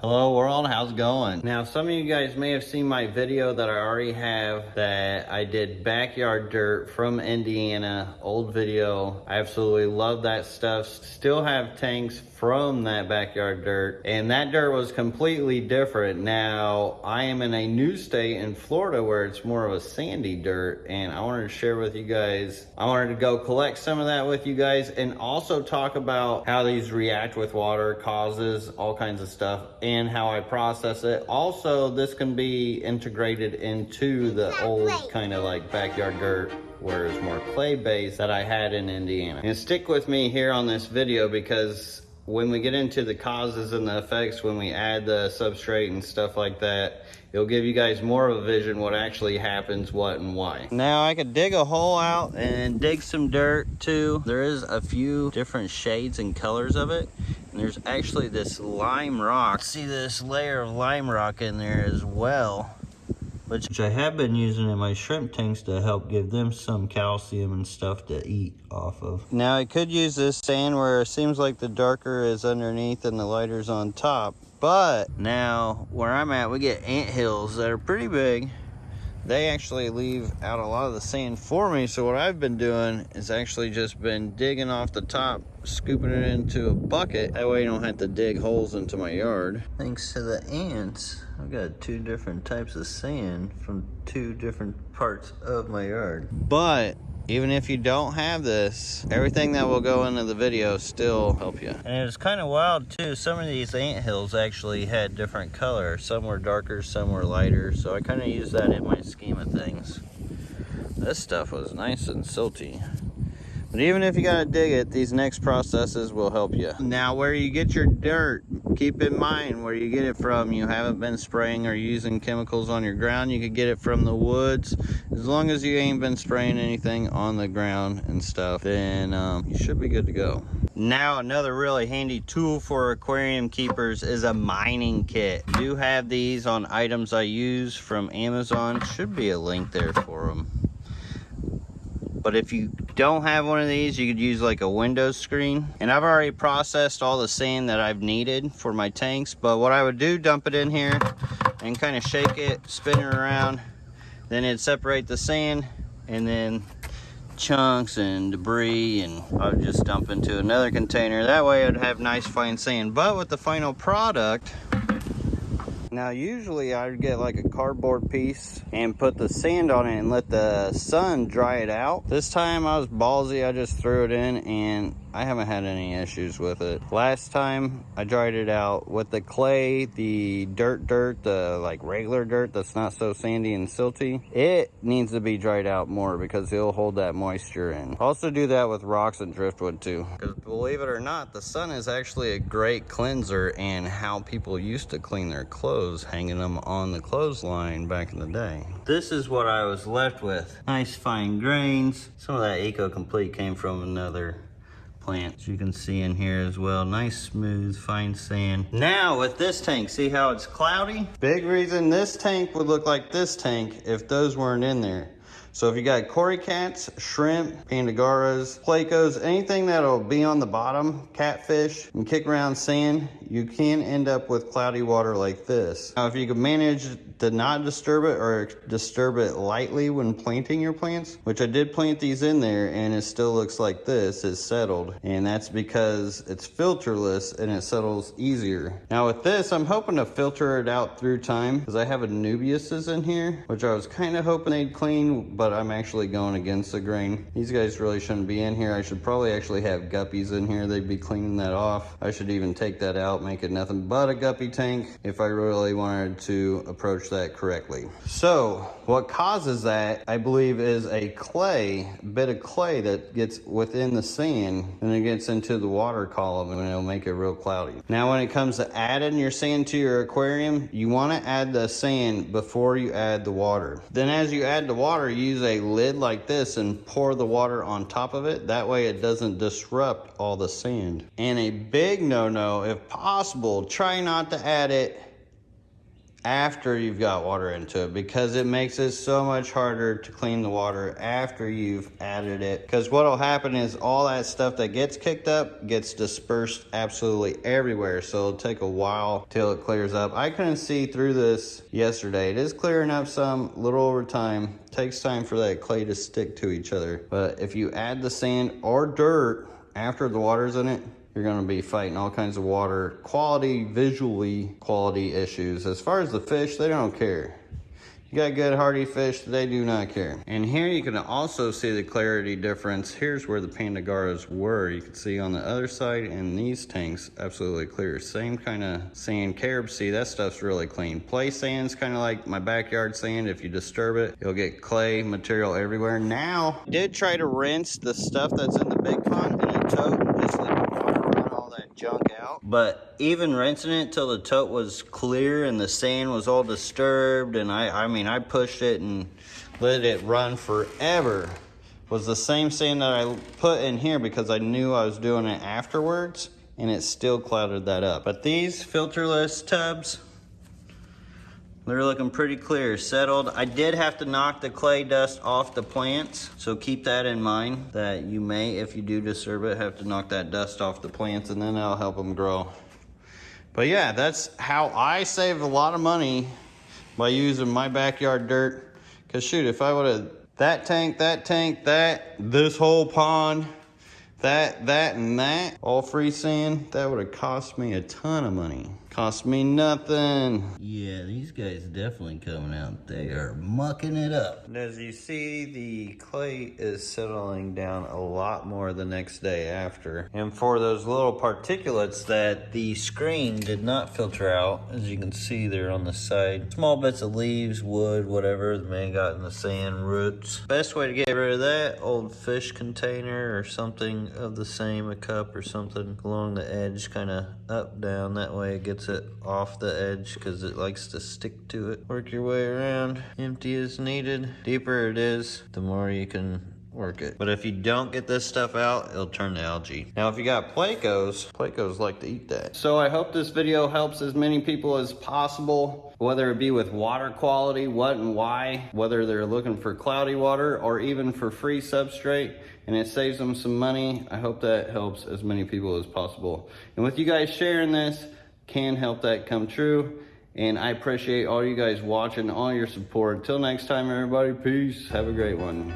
Hello world, how's it going? Now some of you guys may have seen my video that I already have that I did backyard dirt from Indiana, old video. I absolutely love that stuff. Still have tanks from that backyard dirt and that dirt was completely different. Now I am in a new state in Florida where it's more of a sandy dirt and I wanted to share with you guys. I wanted to go collect some of that with you guys and also talk about how these react with water, causes, all kinds of stuff and how I process it. Also, this can be integrated into the old kind of like backyard dirt where it's more clay based that I had in Indiana. And stick with me here on this video because when we get into the causes and the effects, when we add the substrate and stuff like that, it'll give you guys more of a vision what actually happens, what and why. Now I could dig a hole out and dig some dirt too. There is a few different shades and colors of it. And there's actually this lime rock. See this layer of lime rock in there as well which I have been using in my shrimp tanks to help give them some calcium and stuff to eat off of. Now I could use this sand where it seems like the darker is underneath and the lighter is on top, but now where I'm at, we get ant hills that are pretty big. They actually leave out a lot of the sand for me. So what I've been doing is actually just been digging off the top, scooping it into a bucket. That way you don't have to dig holes into my yard. Thanks to the ants, I've got two different types of sand from two different parts of my yard. But even if you don't have this, everything that will go into the video still help you. And it's kind of wild too. Some of these ant hills actually had different color. Some were darker, some were lighter. So I kind of use that in my scheme of things. This stuff was nice and silty. But even if you gotta dig it, these next processes will help you. Now where you get your dirt, keep in mind where you get it from. You haven't been spraying or using chemicals on your ground. You could get it from the woods. As long as you ain't been spraying anything on the ground and stuff, then um, you should be good to go. Now another really handy tool for aquarium keepers is a mining kit. I do have these on items I use from Amazon. Should be a link there for them. But if you don't have one of these, you could use like a window screen. And I've already processed all the sand that I've needed for my tanks. But what I would do, dump it in here and kind of shake it, spin it around. Then it'd separate the sand and then chunks and debris and I would just dump into another container. That way I'd have nice fine sand. But with the final product, now usually I would get like a cardboard piece and put the sand on it and let the sun dry it out. This time I was ballsy, I just threw it in and I haven't had any issues with it. Last time I dried it out with the clay, the dirt dirt, the like regular dirt that's not so sandy and silty, it needs to be dried out more because it'll hold that moisture in. Also do that with rocks and driftwood too. Because believe it or not, the sun is actually a great cleanser and how people used to clean their clothes, hanging them on the clothesline back in the day. This is what I was left with. Nice fine grains. Some of that Eco Complete came from another plants you can see in here as well. Nice, smooth, fine sand. Now with this tank, see how it's cloudy? Big reason this tank would look like this tank if those weren't in there. So if you got cory cats, shrimp, panda garras, plecos, anything that'll be on the bottom, catfish, and kick around sand, you can end up with cloudy water like this. Now if you can manage to not disturb it or disturb it lightly when planting your plants, which I did plant these in there and it still looks like this, it's settled. And that's because it's filterless and it settles easier. Now with this, I'm hoping to filter it out through time because I have Anubiases in here, which I was kind of hoping they'd clean, but I'm actually going against the grain. These guys really shouldn't be in here. I should probably actually have guppies in here. They'd be cleaning that off. I should even take that out, make it nothing but a guppy tank if I really wanted to approach that correctly. So what causes that, I believe, is a clay, bit of clay that gets within the sand and it gets into the water column and it'll make it real cloudy. Now when it comes to adding your sand to your aquarium, you want to add the sand before you add the water. Then as you add the water, use a lid like this and pour the water on top of it. That way it doesn't disrupt all the sand. And a big no-no, if possible, try not to add it after you've got water into it because it makes it so much harder to clean the water after you've added it. Because what will happen is all that stuff that gets kicked up gets dispersed absolutely everywhere. So it'll take a while till it clears up. I couldn't see through this yesterday. It is clearing up some little over time. Takes time for that clay to stick to each other. But if you add the sand or dirt after the water's in it, you're going to be fighting all kinds of water quality, visually quality issues. As far as the fish, they don't care. You got good hardy fish, they do not care. And here you can also see the clarity difference. Here's where the Panda garras were. You can see on the other side in these tanks, absolutely clear. Same kind of sand, CaribSea, that stuff's really clean. Play sand's kind of like my backyard sand. If you disturb it, you'll get clay material everywhere. Now, did try to rinse the stuff that's in the big pond in a tote just let the water run all that junk out. But even rinsing it till the tote was clear and the sand was all disturbed and I, I mean, I pushed it and let it run forever was the same sand that I put in here because I knew I was doing it afterwards and it still clouded that up. But these filterless tubs, they're looking pretty clear, settled. I did have to knock the clay dust off the plants, so keep that in mind that you may, if you do disturb it, have to knock that dust off the plants and then that'll help them grow. But yeah, that's how I save a lot of money by using my backyard dirt. Cause shoot, if I would've, that tank, that tank, that, this whole pond, that, that, and that, all free sand, that would have cost me a ton of money. Cost me nothing. Yeah, these guys definitely coming out. They are mucking it up. And as you see, the clay is settling down a lot more the next day after. And for those little particulates that the screen did not filter out, as you can see there on the side, small bits of leaves, wood, whatever the man got in the sand, roots. Best way to get rid of that, old fish container or something of the same, a cup or something along the edge, kind of up, down, that way it gets it off the edge because it likes to stick to it. Work your way around, empty as needed. Deeper it is, the more you can work it. But if you don't get this stuff out, it'll turn to algae. Now, if you got Plecos, Plecos like to eat that. So I hope this video helps as many people as possible, whether it be with water quality, what and why, whether they're looking for cloudy water or even for free substrate and it saves them some money. I hope that helps as many people as possible. And with you guys sharing this, can help that come true. And I appreciate all you guys watching, all your support. Until next time, everybody, peace. Have a great one.